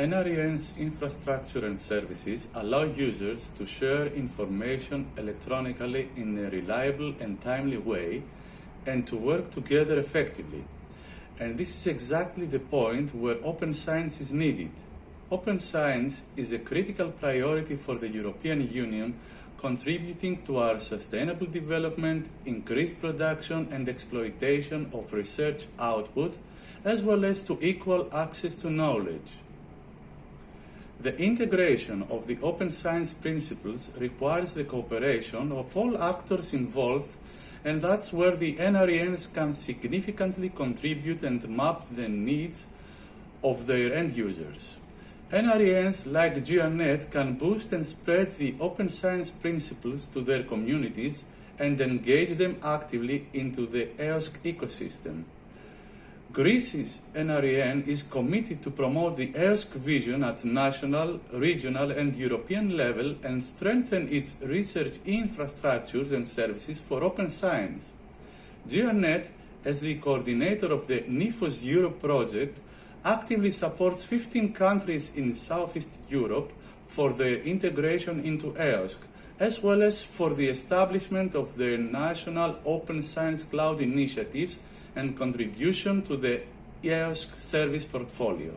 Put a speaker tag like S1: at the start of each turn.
S1: NREN's infrastructure and services allow users to share information electronically in a reliable and timely way and to work together effectively. And this is exactly the point where open science is needed. Open science is a critical priority for the European Union, contributing to our sustainable development, increased production and exploitation of research output, as well as to equal access to knowledge. The integration of the open science principles requires the cooperation of all actors involved and that's where the NRENs can significantly contribute and map the needs of their end users. NRENs like GRNET can boost and spread the open science principles to their communities and engage them actively into the EOSC ecosystem. Greece's NREN is committed to promote the EOSC vision at national, regional and European level and strengthen its research infrastructures and services for open science. GRNET, as the coordinator of the NI4OS Europe project, actively supports 15 countries in Southeast Europe for their integration into EOSC, as well as for the establishment of their national open science cloud initiatives and contribution to the EOSC service portfolio.